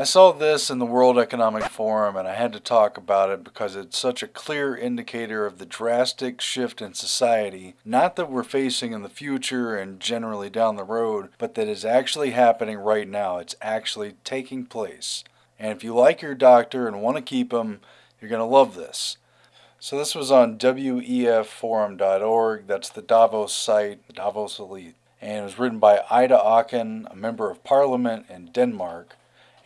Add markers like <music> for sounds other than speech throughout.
I saw this in the World Economic Forum and I had to talk about it because it's such a clear indicator of the drastic shift in society, not that we're facing in the future and generally down the road, but that is actually happening right now. It's actually taking place. And if you like your doctor and want to keep him, you're going to love this. So this was on WEFforum.org. That's the Davos site, the Davos Elite. And it was written by Ida Auken, a member of parliament in Denmark.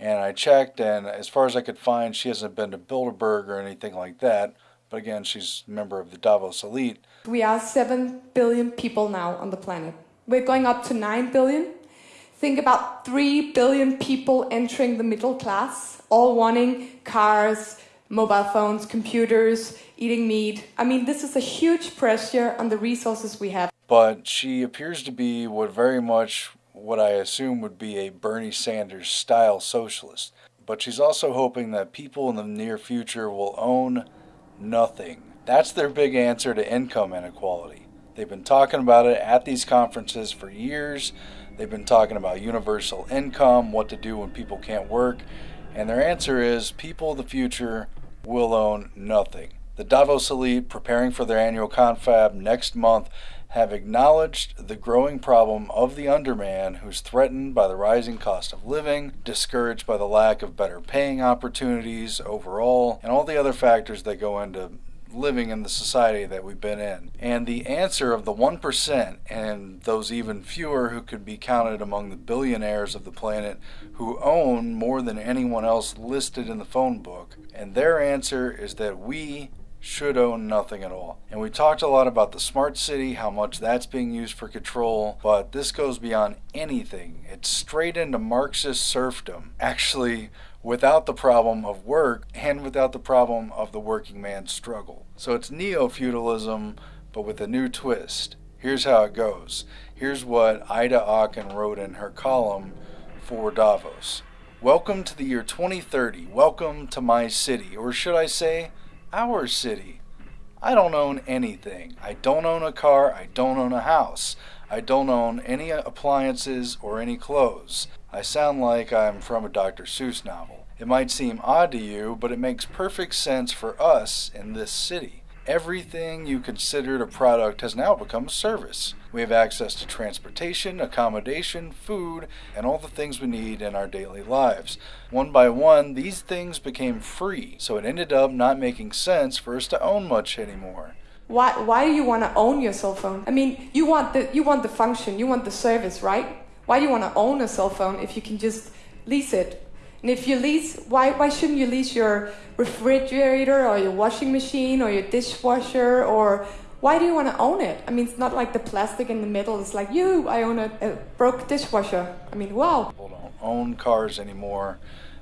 And I checked, and as far as I could find, she hasn't been to Bilderberg or anything like that. But again, she's a member of the Davos elite. We are 7 billion people now on the planet. We're going up to 9 billion. Think about 3 billion people entering the middle class, all wanting cars, mobile phones, computers, eating meat. I mean, this is a huge pressure on the resources we have. But she appears to be what very much what I assume would be a Bernie Sanders style socialist. But she's also hoping that people in the near future will own nothing. That's their big answer to income inequality. They've been talking about it at these conferences for years. They've been talking about universal income, what to do when people can't work, and their answer is people of the future will own nothing. The Davos elite, preparing for their annual confab next month, have acknowledged the growing problem of the underman who's threatened by the rising cost of living, discouraged by the lack of better paying opportunities overall, and all the other factors that go into living in the society that we've been in. And the answer of the 1% and those even fewer who could be counted among the billionaires of the planet who own more than anyone else listed in the phone book, and their answer is that we should own nothing at all. And we talked a lot about the smart city, how much that's being used for control, but this goes beyond anything. It's straight into Marxist serfdom, actually, without the problem of work and without the problem of the working man's struggle. So it's neo feudalism, but with a new twist. Here's how it goes. Here's what Ida Auken wrote in her column for Davos. Welcome to the year 2030. Welcome to my city, or should I say, our city. I don't own anything. I don't own a car. I don't own a house. I don't own any appliances or any clothes. I sound like I'm from a Dr. Seuss novel. It might seem odd to you, but it makes perfect sense for us in this city. Everything you considered a product has now become a service. We have access to transportation, accommodation, food, and all the things we need in our daily lives. One by one, these things became free, so it ended up not making sense for us to own much anymore. Why, why do you want to own your cell phone? I mean, you want, the, you want the function, you want the service, right? Why do you want to own a cell phone if you can just lease it and if you lease, why, why shouldn't you lease your refrigerator or your washing machine or your dishwasher or why do you want to own it? I mean, it's not like the plastic in the middle. It's like, you, I own a, a broke dishwasher. I mean, wow. People don't own cars anymore.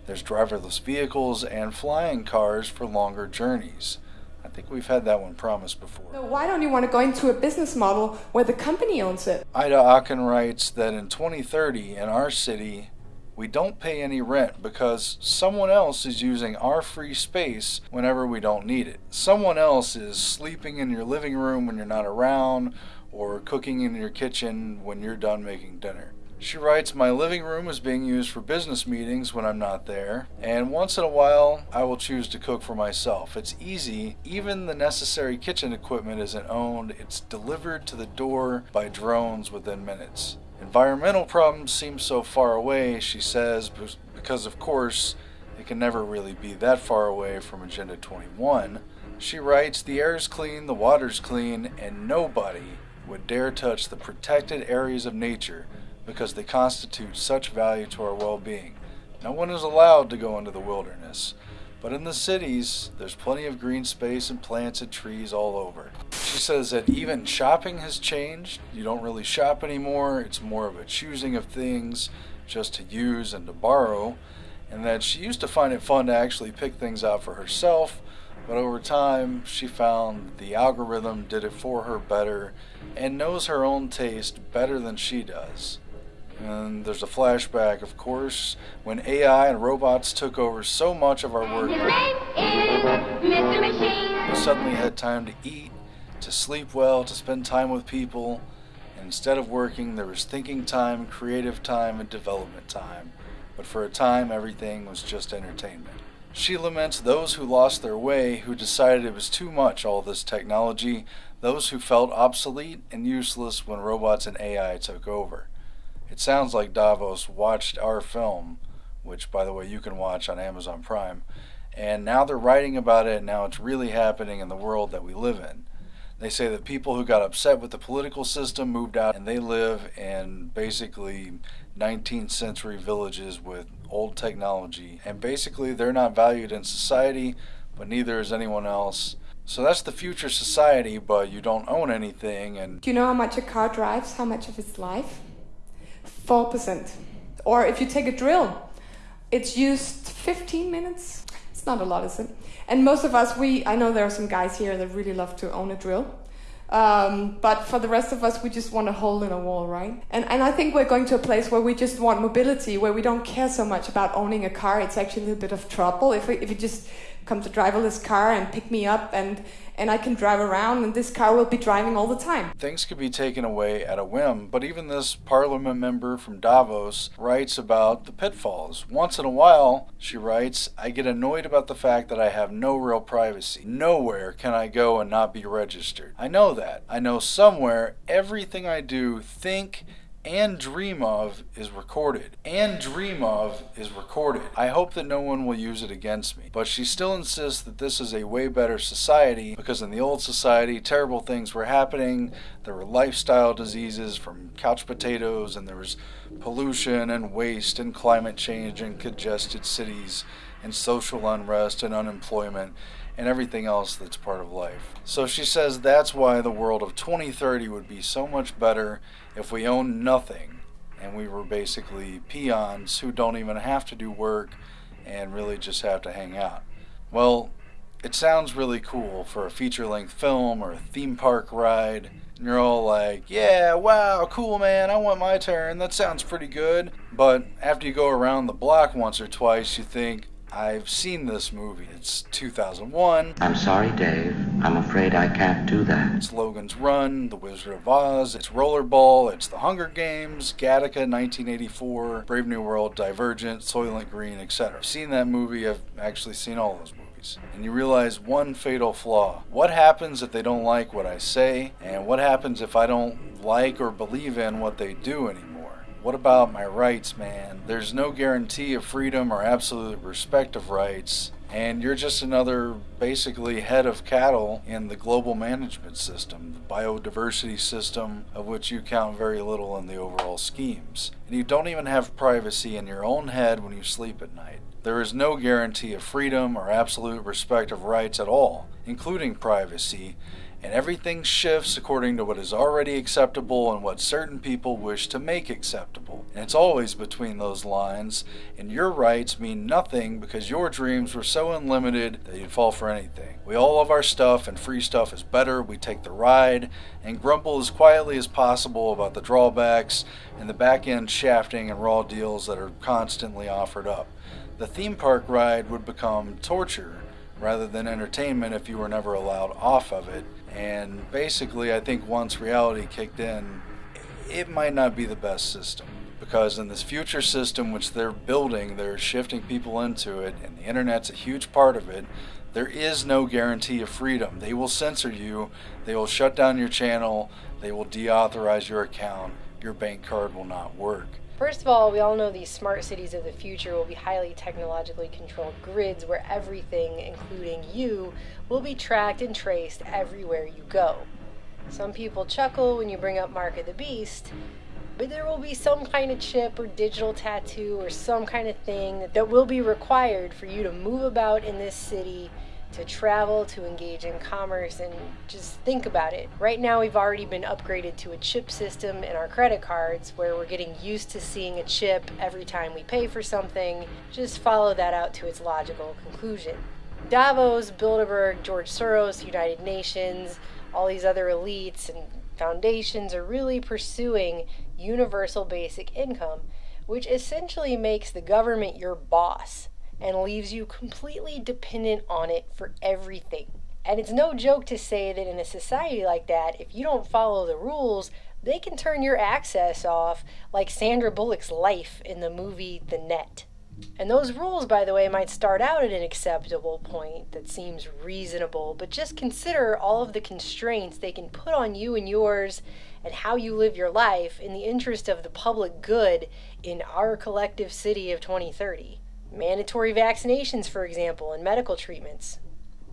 There's driverless vehicles and flying cars for longer journeys. I think we've had that one promised before. So why don't you want to go into a business model where the company owns it? Ida Auken writes that in 2030 in our city, we don't pay any rent because someone else is using our free space whenever we don't need it. Someone else is sleeping in your living room when you're not around or cooking in your kitchen when you're done making dinner. She writes, My living room is being used for business meetings when I'm not there, and once in a while I will choose to cook for myself. It's easy, even the necessary kitchen equipment isn't owned, it's delivered to the door by drones within minutes. Environmental problems seem so far away, she says, because of course it can never really be that far away from Agenda 21. She writes, The air is clean, the water's clean, and nobody would dare touch the protected areas of nature because they constitute such value to our well being. No one is allowed to go into the wilderness. But in the cities, there's plenty of green space and plants and trees all over. She says that even shopping has changed. You don't really shop anymore, it's more of a choosing of things just to use and to borrow. And that she used to find it fun to actually pick things out for herself, but over time she found the algorithm did it for her better and knows her own taste better than she does. And there's a flashback, of course, when AI and robots took over so much of our work. We suddenly had time to eat, to sleep well, to spend time with people. And instead of working, there was thinking time, creative time, and development time. but for a time everything was just entertainment. She laments those who lost their way, who decided it was too much, all this technology, those who felt obsolete and useless when robots and AI took over. It sounds like Davos watched our film, which, by the way, you can watch on Amazon Prime, and now they're writing about it, and now it's really happening in the world that we live in. They say that people who got upset with the political system moved out and they live in basically 19th century villages with old technology. And basically, they're not valued in society, but neither is anyone else. So that's the future society, but you don't own anything. And do you know how much a car drives? How much of its life? Four percent. Or if you take a drill, it's used 15 minutes. It's not a lot, is it? And most of us, we I know there are some guys here that really love to own a drill. Um, but for the rest of us, we just want a hole in a wall, right? And, and I think we're going to a place where we just want mobility, where we don't care so much about owning a car. It's actually a little bit of trouble if, we, if you just come to driverless car and pick me up and and I can drive around and this car will be driving all the time. Things could be taken away at a whim, but even this parliament member from Davos writes about the pitfalls. Once in a while, she writes, I get annoyed about the fact that I have no real privacy. Nowhere can I go and not be registered. I know that. I know somewhere everything I do, think, and dream of is recorded. And dream of is recorded. I hope that no one will use it against me. But she still insists that this is a way better society because in the old society, terrible things were happening. There were lifestyle diseases from couch potatoes, and there was pollution and waste and climate change and congested cities and social unrest and unemployment and everything else that's part of life. So she says that's why the world of 2030 would be so much better if we owned nothing and we were basically peons who don't even have to do work and really just have to hang out. Well, it sounds really cool for a feature length film or a theme park ride. And you're all like, yeah, wow, cool, man, I want my turn. That sounds pretty good. But after you go around the block once or twice, you think, I've seen this movie. It's 2001. I'm sorry, Dave. I'm afraid I can't do that. It's Logan's Run, The Wizard of Oz, it's Rollerball, it's The Hunger Games, Gattaca 1984, Brave New World, Divergent, Soylent Green, etc. I've seen that movie. I've actually seen all those movies. And you realize one fatal flaw. What happens if they don't like what I say? And what happens if I don't like or believe in what they do anymore? What about my rights, man? There's no guarantee of freedom or absolute respect of rights, and you're just another basically head of cattle in the global management system, the biodiversity system, of which you count very little in the overall schemes. And you don't even have privacy in your own head when you sleep at night. There is no guarantee of freedom or absolute respect of rights at all, including privacy, and everything shifts according to what is already acceptable and what certain people wish to make acceptable. And it's always between those lines, and your rights mean nothing because your dreams were so unlimited that you'd fall for anything. We all love our stuff, and free stuff is better. We take the ride and grumble as quietly as possible about the drawbacks and the back end shafting and raw deals that are constantly offered up. The theme park ride would become torture rather than entertainment if you were never allowed off of it and basically, I think once reality kicked in, it might not be the best system. Because in this future system, which they're building, they're shifting people into it, and the internet's a huge part of it. There is no guarantee of freedom. They will censor you, they will shut down your channel, they will deauthorize your account, your bank card will not work. First of all, we all know these smart cities of the future will be highly technologically controlled grids where everything, including you, will be tracked and traced everywhere you go. Some people chuckle when you bring up Mark of the Beast, but there will be some kind of chip or digital tattoo or some kind of thing that will be required for you to move about in this city to travel, to engage in commerce, and just think about it. Right now, we've already been upgraded to a chip system in our credit cards where we're getting used to seeing a chip every time we pay for something. Just follow that out to its logical conclusion. Davos, Bilderberg, George Soros, United Nations, all these other elites and foundations are really pursuing universal basic income, which essentially makes the government your boss and leaves you completely dependent on it for everything. And it's no joke to say that in a society like that, if you don't follow the rules, they can turn your access off like Sandra Bullock's life in the movie The Net. And those rules, by the way, might start out at an acceptable point that seems reasonable, but just consider all of the constraints they can put on you and yours and how you live your life in the interest of the public good in our collective city of 2030. Mandatory vaccinations, for example, and medical treatments.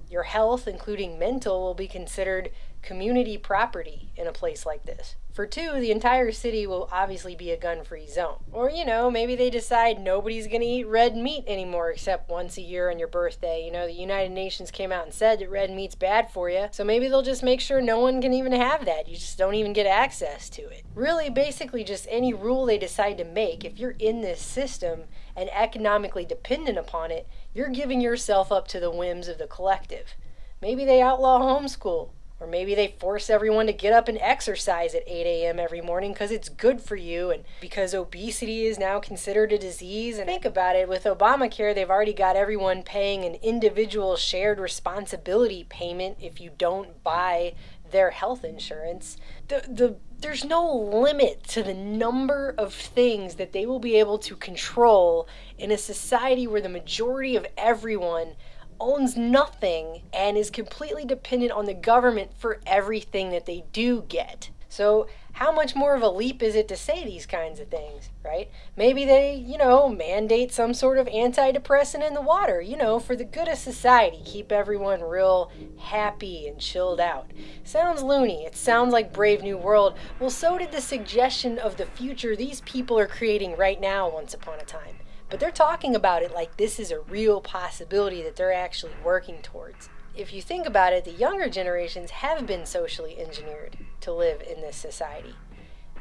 Your health, including mental, will be considered community property in a place like this. For two, the entire city will obviously be a gun free zone. Or, you know, maybe they decide nobody's to eat red meat anymore except once a year on your birthday. You know, the United Nations came out and said that red meat's bad for you, so maybe they'll just make sure no one can even have that. You just don't even get access to it. Really, basically, just any rule they decide to make, if you're in this system and economically dependent upon it, you're giving yourself up to the whims of the collective. Maybe they outlaw homeschool. Or maybe they force everyone to get up and exercise at 8 a.m. every morning because it's good for you and because obesity is now considered a disease. And think about it with Obamacare, they've already got everyone paying an individual shared responsibility payment if you don't buy their health insurance. The, the, there's no limit to the number of things that they will be able to control in a society where the majority of everyone owns nothing and is completely dependent on the government for everything that they do get. So, how much more of a leap is it to say these kinds of things, right? Maybe they, you know, mandate some sort of antidepressant in the water, you know, for the good of society, keep everyone real happy and chilled out. Sounds loony. It sounds like Brave New World. Well, so did the suggestion of the future these people are creating right now, once upon a time. But they're talking about it like this is a real possibility that they're actually working towards. If you think about it, the younger generations have been socially engineered to live in this society.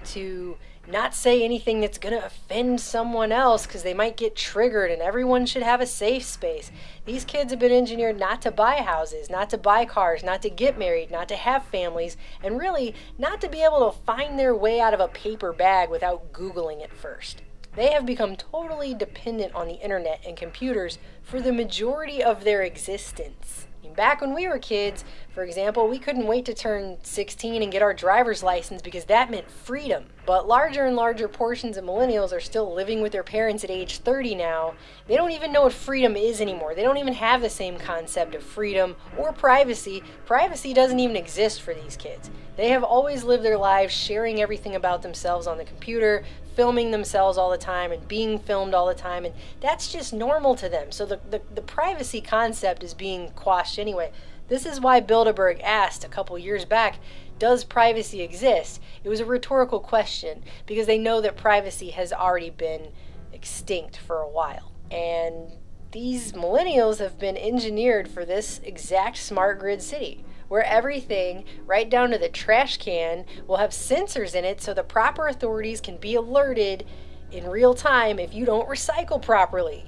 To not say anything that's going to offend someone else because they might get triggered and everyone should have a safe space. These kids have been engineered not to buy houses, not to buy cars, not to get married, not to have families, and really not to be able to find their way out of a paper bag without Googling it first. They have become totally dependent on the internet and computers for the majority of their existence. Back when we were kids, for example, we couldn't wait to turn 16 and get our driver's license because that meant freedom. But larger and larger portions of millennials are still living with their parents at age 30 now. They don't even know what freedom is anymore. They don't even have the same concept of freedom or privacy. Privacy doesn't even exist for these kids. They have always lived their lives sharing everything about themselves on the computer, filming themselves all the time and being filmed all the time and that's just normal to them. So the, the, the privacy concept is being quashed anyway. This is why bilderberg asked a couple years back does privacy exist? It was a rhetorical question because they know that privacy has already been extinct for a while. And these millennials have been engineered for this exact smart grid city where everything, right down to the trash can, will have sensors in it so the proper authorities can be alerted in real time if you don't recycle properly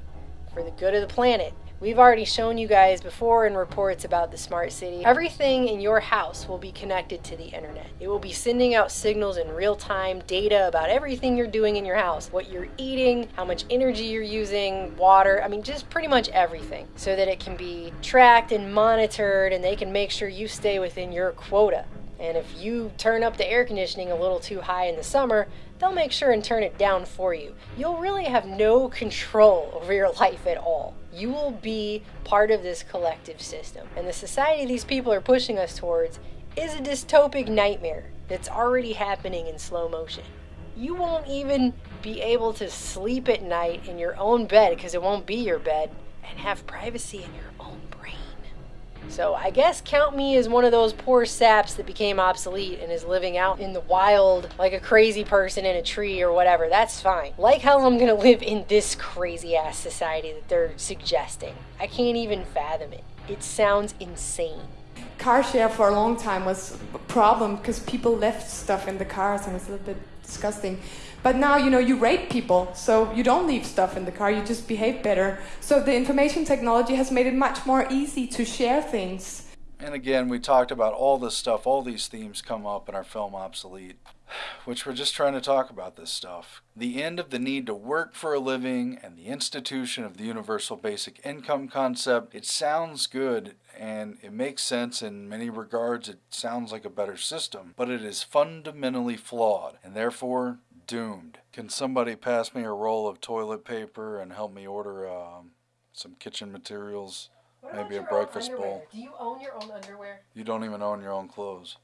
for the good of the planet. We've already shown you guys before in reports about the smart city. Everything in your house will be connected to the internet. It will be sending out signals in real time, data about everything you're doing in your house, what you're eating, how much energy you're using, water, I mean, just pretty much everything, so that it can be tracked and monitored and they can make sure you stay within your quota. And if you turn up the air conditioning a little too high in the summer, they'll make sure and turn it down for you. You'll really have no control <laughs> over your life at all. You will be part of this collective system. And the society these people are pushing us towards is a dystopic nightmare that's already happening in slow motion. You won't even be able to sleep at night in your own bed because it won't be your bed and have privacy in your own. So I guess count me as one of those poor saps that became obsolete and is living out in the wild like a crazy person in a tree or whatever. That's fine. Like how I'm gonna live in this crazy ass society that they're suggesting. I can't even fathom it. It sounds insane. Car share for a long time was a problem because people left stuff in the cars and it was a little bit disgusting. But now, you know, you rate people, so you don't leave stuff in the car, you just behave better. So the information technology has made it much more easy to share things. And again, we talked about all this stuff, all these themes come up in our film Obsolete, which we're just trying to talk about this stuff. The end of the need to work for a living and the institution of the universal basic income concept. It sounds good and it makes sense in many regards. It sounds like a better system, but it is fundamentally flawed and therefore doomed. Can somebody pass me a roll of toilet paper and help me order um, some kitchen materials? Maybe a breakfast bowl. Do you own your own underwear? You don't even own your own clothes.